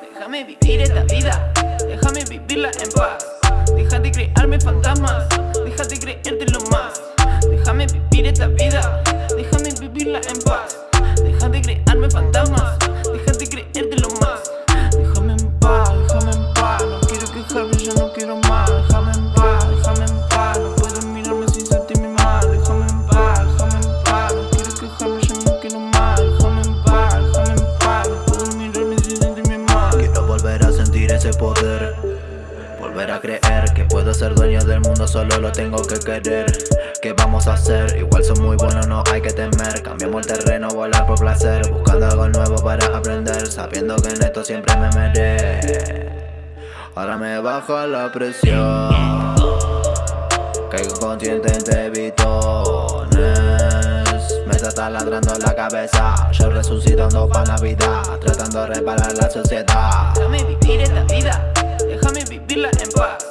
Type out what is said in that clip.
Déjame vivir esta vida, déjame vivirla en paz. Déjate crearme fantasmas, déjate creértelo más. Déjame vivir esta vida, déjame vivirla en paz. Déjate crearme fantasmas, ese poder. Volver a creer que puedo ser dueño del mundo Solo lo tengo que querer. ¿Qué vamos a hacer? Igual son muy buenos, no hay que temer. Cambiamos el terreno, volar por placer Buscando algo nuevo para aprender Sabiendo que en esto siempre me meré Ahora me bajo la presión. Caigo consciente entre bitones Taladrando la cabeza. Yo resucitando pa' Navidad Tratando de reparar la sociedad. Déjame vivir esta vida, déjame vivirla en paz